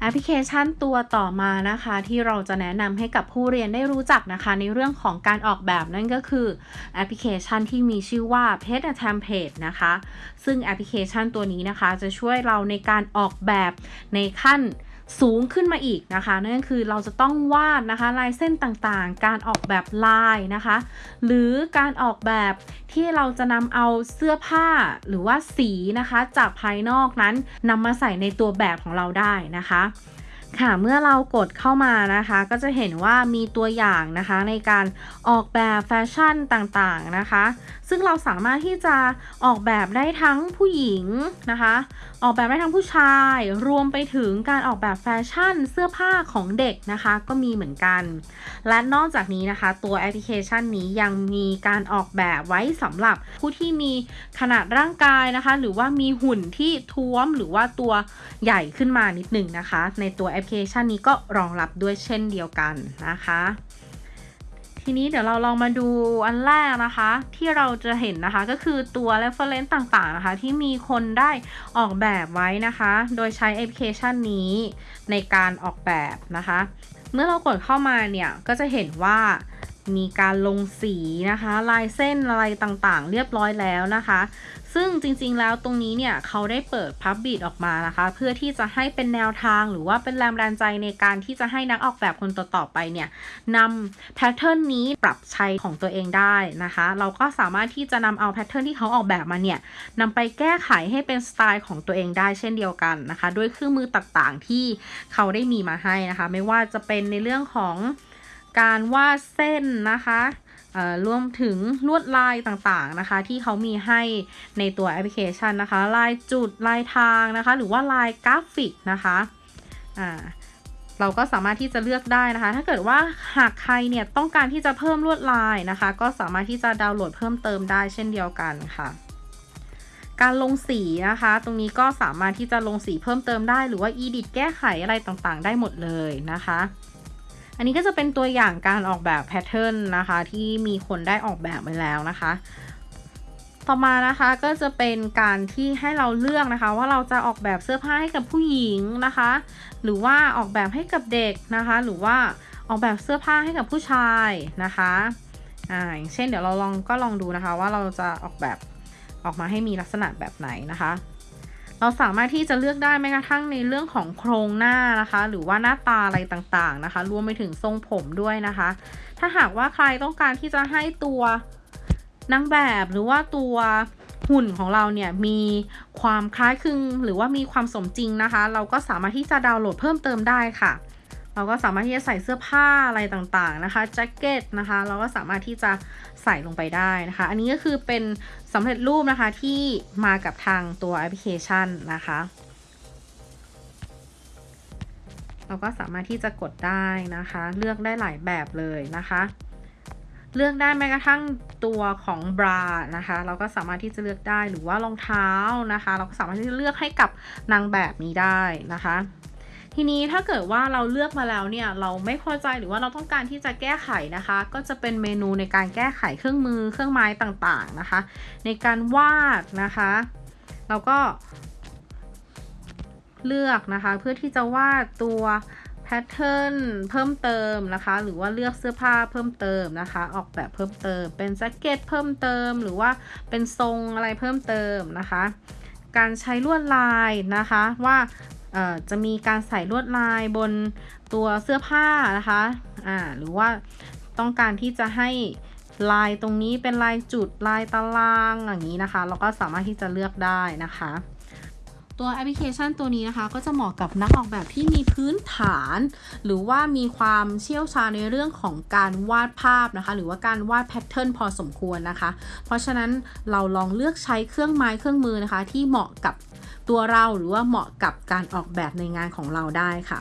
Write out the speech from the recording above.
แอปพลิเคชันตัวต่อมานะคะ ที่เราจะแนะนำให้กับผู้เรียนได้รู้จักนะคะ ในเรื่องของการออกแบบนั่นก็คือแอปพลิเคชันที่มีชื่อว่า p a t a Template นะคะ ซึ่งแอปพลิเคชันตัวนี้นะคะ จะช่วยเราในการออกแบบในขั้น สูงขึ้นมาอีกนะคะ นั่นคือเราจะต้องวาดนะคะลายเส้นต่างๆ การออกแบบลายนะคะ หรือการออกแบบที่เราจะนำเอาเสื้อผ้าหรือว่าสีนะคะ จากภายนอกนั้นนำมาใส่ในตัวแบบของเราได้นะคะค่ะเมื่อเรากดเข้ามานะคะ ก็จะเห็นว่ามีตัวอย่างนะคะในการออกแบบแฟชั่นต่างๆนะคะ ซึ่งเราสามารถที่จะออกแบบได้ทั้งผู้หญิงนะคะออกแบบได้ทั้งผู้ชาย รวมไปถึงการออกแบบแฟชั่นเสื้อผ้าของเด็กนะคะ ก็มีเหมือนกัน และนอกจากนี้นะคะ ตัวแอปพลิเคชันนี้ยังมีการออกแบบไว้สำหรับผู้ที่มีขนาดร่างกายนะคะ หรือว่ามีหุ่นที่ท้วมหรือว่าตัวใหญ่ขึ้นมานิดหนึ่งนะคะ ในตัวแอปพลิเคชันนี้ก็รองรับด้วยเช่นเดียวกันนะคะ ทีนี้เดี๋ยวเราลองมาดูอันแรกนะคะ ที่เราจะเห็นนะคะก็คือตัว reference ต่างๆนะคะ ที่มีคนได้ออกแบบไว้นะคะ โดยใช้แอปพลิเคชันนี้ในการออกแบบนะคะ เมื่อเรากดเข้ามาเนี่ยก็จะเห็นว่า มีการลงสีนะคะ ลายเส้นอะไรต่างๆ เรียบร้อยแล้วนะคะ ซึ่งจริงๆแล้วตรงนี้เนี่ยเขาได้เปิดพับบิดออกมานะคะ เพื่อที่จะให้เป็นแนวทางหรือว่าเป็นแรงบันดาลใจในการที่จะให้นักออกแบบคนต่อๆไปเนี่ยนำแพทเทิร์นนี้ปรับใช้ของตัวเองได้นะคะ เราก็สามารถที่จะนำเอาแพทเทิร์นที่เขาออกแบบมาเนี่ยนำไปแก้ไขให้เป็นสไตล์ของตัวเองได้เช่นเดียวกันนะคะ ด้วยเครื่องมือต่างๆที่เขาได้มีมาให้นะคะ ไม่ว่าจะเป็นในเรื่องของ การวาดเส้นนะคะรวมถึงลวดลายต่างๆนะคะ ที่เขามีให้ในตัวแอปพลิเคชันนะคะ ลายจุดลายทางนะคะ หรือว่าลายกราฟิกนะคะเราก็สามารถที่จะเลือกได้นะคะ ถ้าเกิดว่าหากใครเนี่ยต้องการที่จะเพิ่มลวดลายนะคะ ก็สามารถที่จะดาวน์โหลดเพิ่มเติมได้เช่นเดียวกันค่ะการลงสีนะคะ ตรงนี้ก็สามารถที่จะลงสีเพิ่มเติมได้ หรือว่า edit แก้ไขอะไรต่างๆ ได้หมดเลยนะคะ อันนี้ก็จะเป็นตัวอย่างการออกแบบแพทเทิร์นนะคะ ที่มีคนได้ออกแบบไปแล้วนะคะ ต่อมานะคะก็จะเป็นการที่ให้เราเลือกนะคะ ว่าเราจะออกแบบเสื้อผ้าให้กับผู้หญิงนะคะ หรือว่าออกแบบให้กับเด็กนะคะ หรือว่าออกแบบเสื้อผ้าให้กับผู้ชายนะคะอ่าอย่างเช่นเดี๋ยวเราลองก็ลองดูนะคะว่าเราจะออกแบบออกมาให้มีลักษณะแบบไหนนะคะ เราสามารถที่จะเลือกได้แม้กระทั่งในเรื่องของโครงหน้านะคะ หรือว่าหน้าตาอะไรต่างๆนะคะ รวมไปถึงทรงผมด้วยนะคะ ถ้าหากว่าใครต้องการที่จะให้ตัวนางแบบหรือว่าตัวหุ่นของเราเนี่ยมีความคล้ายคลึงหรือว่ามีความสมจริงนะคะ เราก็สามารถที่จะดาวน์โหลดเพิ่มเติมได้ค่ะ เราก็สามารถที่จะใส่เสื้อผ้าอะไรต่างๆนะคะแจ็คเก็ตนะคะ เราก็สามารถที่จะใส่ลงไปได้นะคะ อันนี้ก็คือเป็นสำเร็จรูปนะคะที่มากับทางตัวแอปพลิเคชันนะคะ เราก็สามารถที่จะกดได้นะคะ เลือกได้หลายแบบเลยนะคะเลือกได้แม้กระทั่งตัวของบรานะคะ เราก็สามารถที่จะเลือกได้หรือว่ารองเท้านะคะ เราก็สามารถที่จะเลือกให้กับนางแบบนี้ได้นะคะ ทีนี้ถ้าเกิดว่าเราเลือกมาแล้วเนี่ยเราไม่พอใจหรือว่าเราต้องการที่จะแก้ไขนะคะ ก็จะเป็นเมนูในการแก้ไขเครื่องมือเครื่องไม้ต่างๆนะคะ ในการวาดนะคะเราก็เลือกนะคะ เพื่อที่จะวาดตัวแพทเทิร์นเพิ่มเติมนะคะ หรือว่าเลือกเสื้อผ้าเพิ่มเติมนะคะ ออกแบบเพิ่มเติม เป็นแจ็คเก็ตเพิ่มเติม หรือว่าเป็นทรงอะไรเพิ่มเติมนะคะ การใช้ลวดลายนะคะ ว่า จะมีการใส่ลวดลายบนตัวเสื้อผ้านะคะอ่าหรือว่าต้องการที่จะให้ลายตรงนี้เป็นลายจุดลายตารางอย่างนี้นะคะ เราก็สามารถที่จะเลือกได้นะคะ ตัวแอปพลิเคชันตัวนี้นะคะ ก็จะเหมาะกับนักออกแบบที่มีพื้นฐาน หรือว่ามีความเชี่ยวชาญในเรื่องของการวาดภาพนะคะ หรือว่าการวาดแพทเทิร์นพอสมควรนะคะ เพราะฉะนั้นเราลองเลือกใช้เครื่องไม้เครื่องมือนะคะ ที่เหมาะกับ ตัวเราหรือว่าเหมาะกับการออกแบบในงานของเราได้ค่ะ